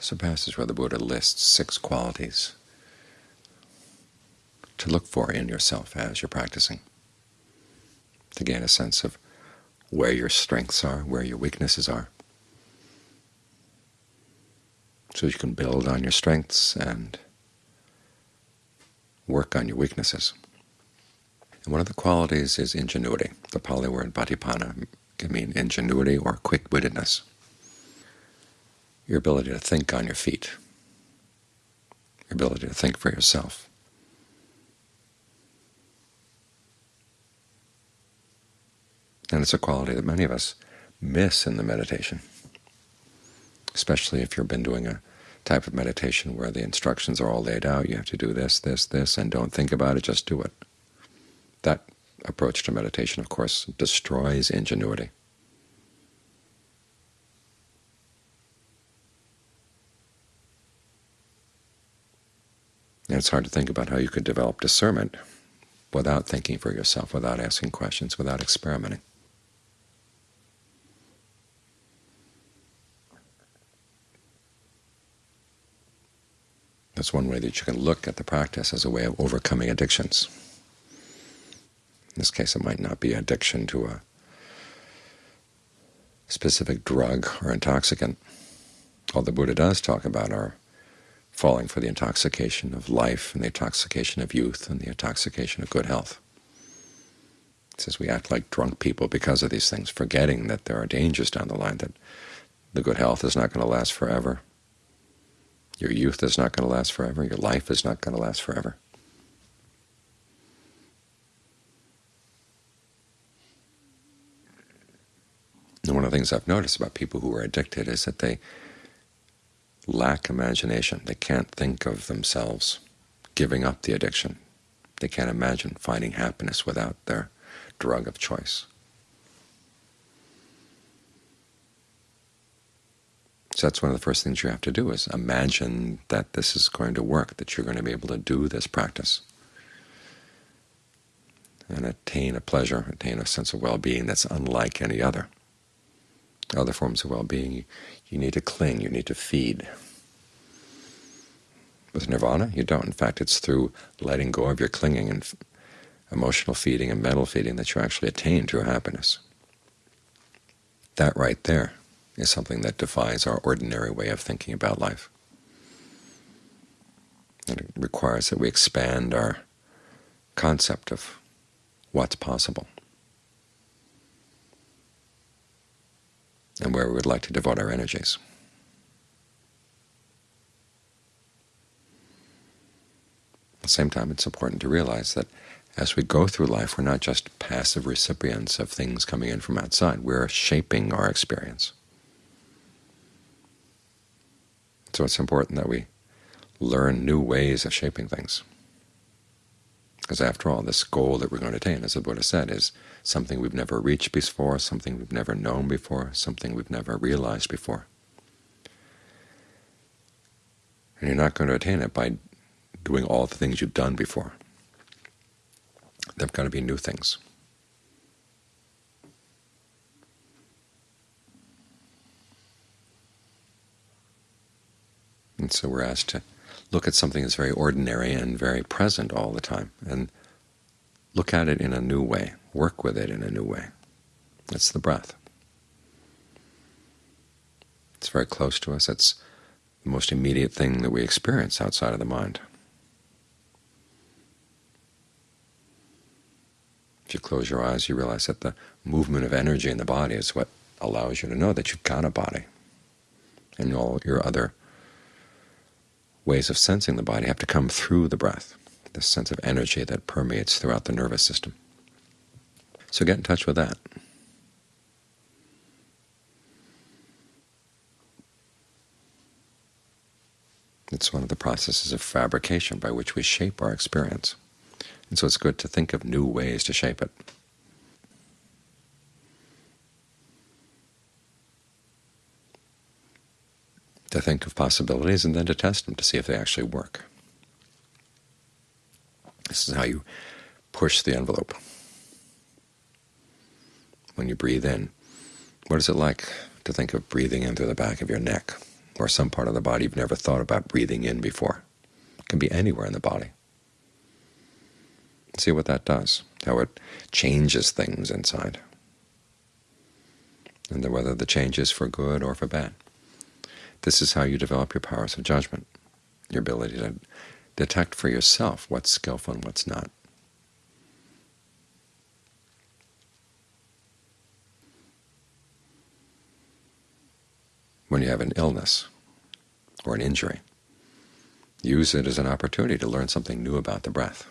There's a passage where the Buddha lists six qualities to look for in yourself as you're practicing, to gain a sense of where your strengths are, where your weaknesses are, so you can build on your strengths and work on your weaknesses. And one of the qualities is ingenuity. The Pali word patibhana can mean ingenuity or quick-wittedness, your ability to think on your feet, your ability to think for yourself. And it's a quality that many of us miss in the meditation, especially if you've been doing a type of meditation where the instructions are all laid out. You have to do this, this, this, and don't think about it, just do it. That approach to meditation, of course, destroys ingenuity. And it's hard to think about how you could develop discernment without thinking for yourself, without asking questions, without experimenting. That's one way that you can look at the practice as a way of overcoming addictions. In this case, it might not be addiction to a specific drug or intoxicant. All the Buddha does talk about are falling for the intoxication of life and the intoxication of youth and the intoxication of good health. It says we act like drunk people because of these things, forgetting that there are dangers down the line, that the good health is not going to last forever, your youth is not going to last forever. Your life is not going to last forever. And one of the things I've noticed about people who are addicted is that they lack imagination. They can't think of themselves giving up the addiction. They can't imagine finding happiness without their drug of choice. So that's one of the first things you have to do is imagine that this is going to work, that you're going to be able to do this practice and attain a pleasure, attain a sense of well-being that's unlike any other. Other forms of well-being, you need to cling, you need to feed. With nirvana, you don't. In fact, it's through letting go of your clinging and emotional feeding and mental feeding that you actually attain true happiness. That right there is something that defies our ordinary way of thinking about life. And it requires that we expand our concept of what's possible and where we would like to devote our energies. At the same time, it's important to realize that as we go through life, we're not just passive recipients of things coming in from outside. We're shaping our experience. So it's important that we learn new ways of shaping things. Because after all, this goal that we're going to attain, as the Buddha said, is something we've never reached before, something we've never known before, something we've never realized before. And you're not going to attain it by doing all the things you've done before. There have got to be new things. And so we're asked to look at something that's very ordinary and very present all the time, and look at it in a new way, work with it in a new way. That's the breath. It's very close to us. It's the most immediate thing that we experience outside of the mind. If you close your eyes, you realize that the movement of energy in the body is what allows you to know that you've got a body, and all your other ways of sensing the body have to come through the breath, this sense of energy that permeates throughout the nervous system. So get in touch with that. It's one of the processes of fabrication by which we shape our experience. And so it's good to think of new ways to shape it. To think of possibilities and then to test them to see if they actually work. This is how you push the envelope. When you breathe in, what is it like to think of breathing in through the back of your neck? or some part of the body you've never thought about breathing in before. It can be anywhere in the body. See what that does, how it changes things inside, and whether the change is for good or for bad. This is how you develop your powers of judgment, your ability to detect for yourself what's skillful and what's not. When you have an illness or an injury, use it as an opportunity to learn something new about the breath.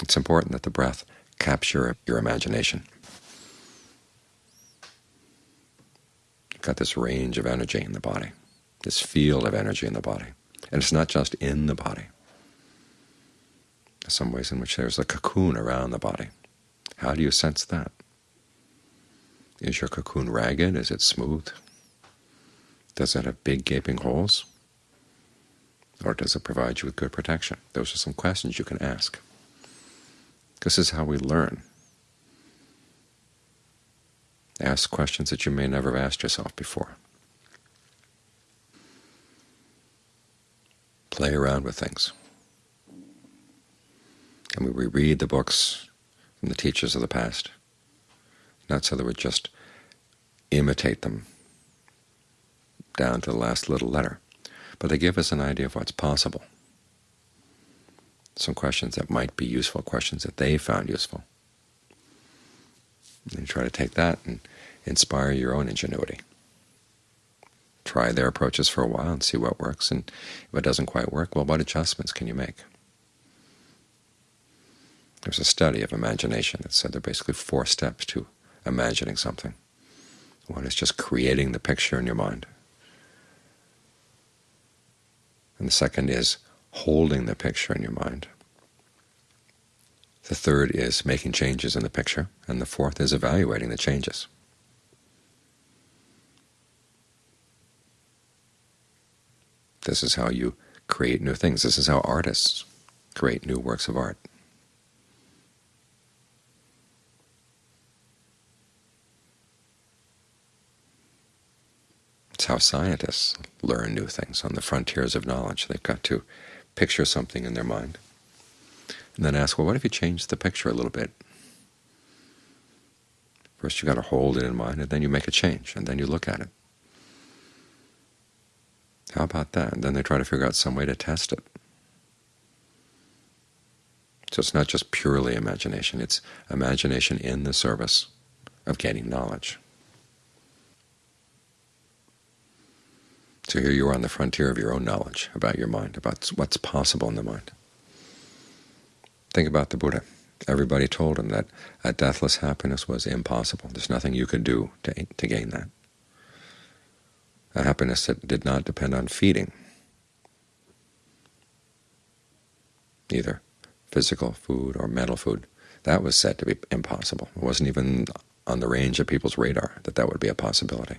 It's important that the breath capture your imagination. You've got this range of energy in the body, this field of energy in the body. And it's not just in the body. There's some ways in which there's a cocoon around the body. How do you sense that? Is your cocoon ragged? Is it smooth? Does it have big gaping holes? Or does it provide you with good protection? Those are some questions you can ask. This is how we learn. Ask questions that you may never have asked yourself before. Play around with things. And we read the books from the teachers of the past, not so that we just imitate them down to the last little letter, but they give us an idea of what's possible some questions that might be useful, questions that they found useful. And try to take that and inspire your own ingenuity. Try their approaches for a while and see what works, and if it doesn't quite work, well, what adjustments can you make? There's a study of imagination that said there are basically four steps to imagining something. One is just creating the picture in your mind. And the second is holding the picture in your mind. The third is making changes in the picture, and the fourth is evaluating the changes. This is how you create new things. This is how artists create new works of art. It's how scientists learn new things on the frontiers of knowledge. They've got to picture something in their mind, and then ask, well, what if you change the picture a little bit? First you've got to hold it in mind, and then you make a change, and then you look at it. How about that? And then they try to figure out some way to test it. So it's not just purely imagination, it's imagination in the service of gaining knowledge. So here you are on the frontier of your own knowledge about your mind, about what's possible in the mind. Think about the Buddha. Everybody told him that a deathless happiness was impossible. There's nothing you could do to, to gain that. A happiness that did not depend on feeding, either physical food or mental food. That was said to be impossible. It wasn't even on the range of people's radar that that would be a possibility.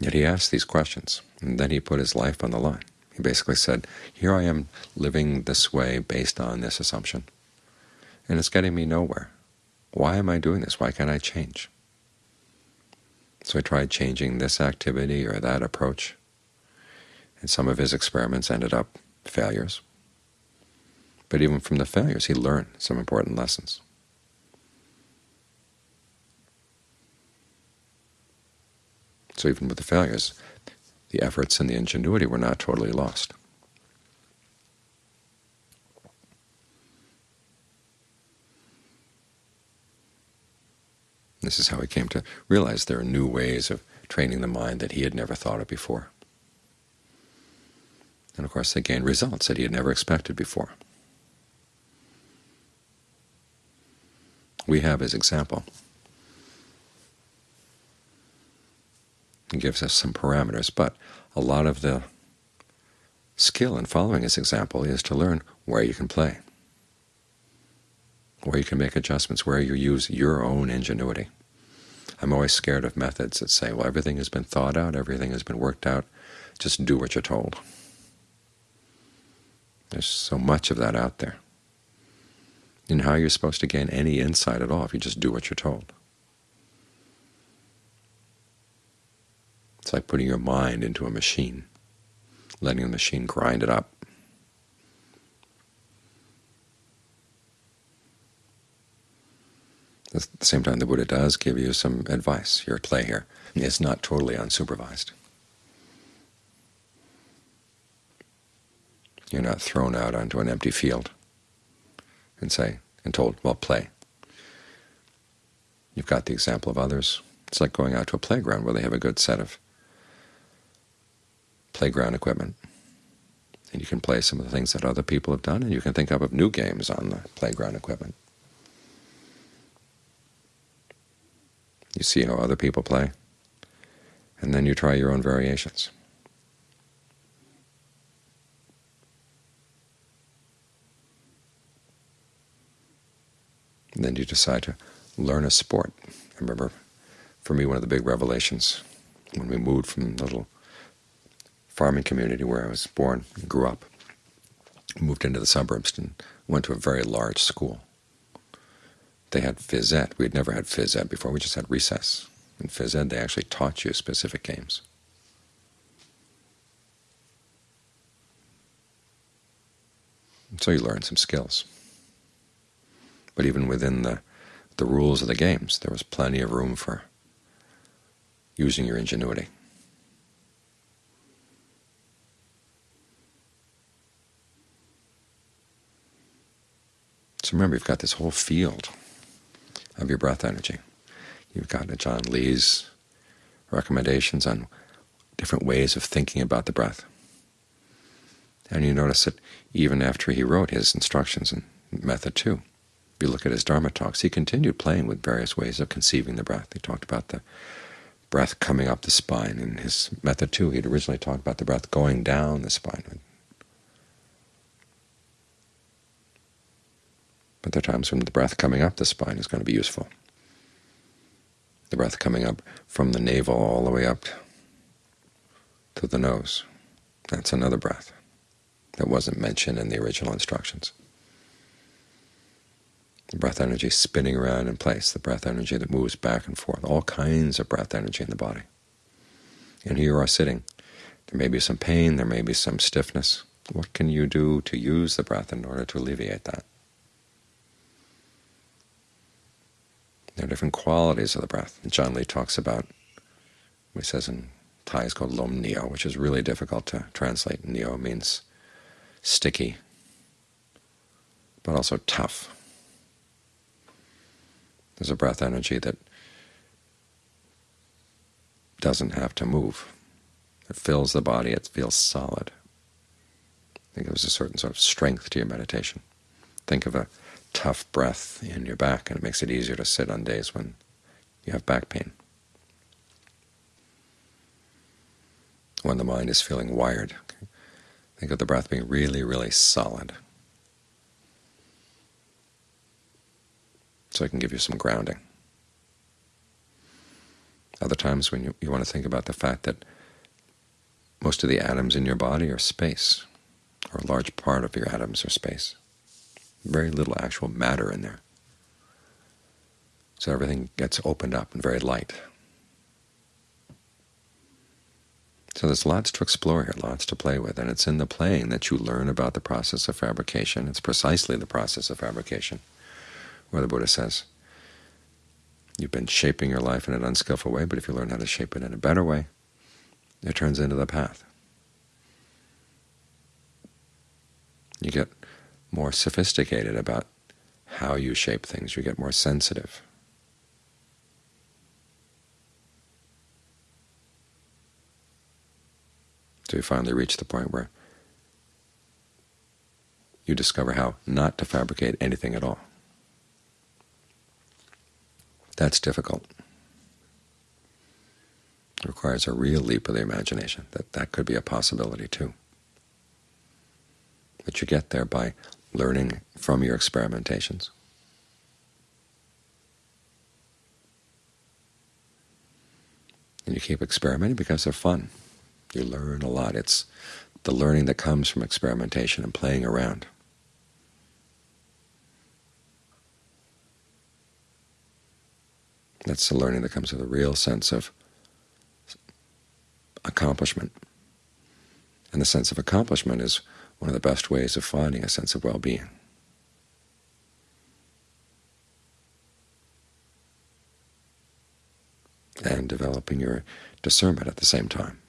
Yet he asked these questions, and then he put his life on the line. He basically said, here I am living this way based on this assumption, and it's getting me nowhere. Why am I doing this? Why can't I change? So he tried changing this activity or that approach, and some of his experiments ended up failures. But even from the failures, he learned some important lessons. So even with the failures, the efforts and the ingenuity were not totally lost. This is how he came to realize there are new ways of training the mind that he had never thought of before. And of course they gained results that he had never expected before. We have his example. Gives us some parameters, but a lot of the skill in following his example is to learn where you can play, where you can make adjustments, where you use your own ingenuity. I'm always scared of methods that say, well, everything has been thought out, everything has been worked out, just do what you're told. There's so much of that out there. And how you're supposed to gain any insight at all if you just do what you're told. It's like putting your mind into a machine, letting the machine grind it up. At the same time, the Buddha does give you some advice. Your play here is not totally unsupervised. You're not thrown out onto an empty field and say and told, well, play. You've got the example of others. It's like going out to a playground where they have a good set of playground equipment. And you can play some of the things that other people have done, and you can think up of new games on the playground equipment. You see how other people play, and then you try your own variations. And then you decide to learn a sport. I remember, for me, one of the big revelations when we moved from the little farming community where I was born and grew up, moved into the suburbs and went to a very large school. They had phys ed. We had never had phys ed before. We just had recess. In phys ed, they actually taught you specific games. And so you learn some skills. But even within the, the rules of the games, there was plenty of room for using your ingenuity. So remember, you've got this whole field of your breath energy. You've got Ajaan Lee's recommendations on different ways of thinking about the breath. And you notice that even after he wrote his instructions in Method 2, if you look at his Dharma talks, he continued playing with various ways of conceiving the breath. He talked about the breath coming up the spine. In his method two, he'd originally talked about the breath going down the spine. Are times when the breath coming up the spine is going to be useful. The breath coming up from the navel all the way up to the nose. That's another breath that wasn't mentioned in the original instructions the breath energy spinning around in place, the breath energy that moves back and forth, all kinds of breath energy in the body. And here you are sitting. There may be some pain, there may be some stiffness. What can you do to use the breath in order to alleviate that? There are different qualities of the breath. Ajaan Lee talks about, he says in Thai is called lom neo, which is really difficult to translate. Neo means sticky, but also tough. There's a breath energy that doesn't have to move. It fills the body. It feels solid. Think there's a certain sort of strength to your meditation. Think of a tough breath in your back, and it makes it easier to sit on days when you have back pain. When the mind is feeling wired, think of the breath being really, really solid. so it can give you some grounding. Other times when you, you want to think about the fact that most of the atoms in your body are space, or a large part of your atoms are space. Very little actual matter in there. So everything gets opened up and very light. So there's lots to explore here, lots to play with, and it's in the playing that you learn about the process of fabrication. It's precisely the process of fabrication where the Buddha says, you've been shaping your life in an unskillful way, but if you learn how to shape it in a better way, it turns into the path. You get more sophisticated about how you shape things. You get more sensitive. So you finally reach the point where you discover how not to fabricate anything at all. That's difficult. It requires a real leap of the imagination, that that could be a possibility too. But you get there by learning from your experimentations. And you keep experimenting because they're fun. You learn a lot. It's the learning that comes from experimentation and playing around. That's the learning that comes with a real sense of accomplishment. And the sense of accomplishment is one of the best ways of finding a sense of well-being. and developing your discernment at the same time.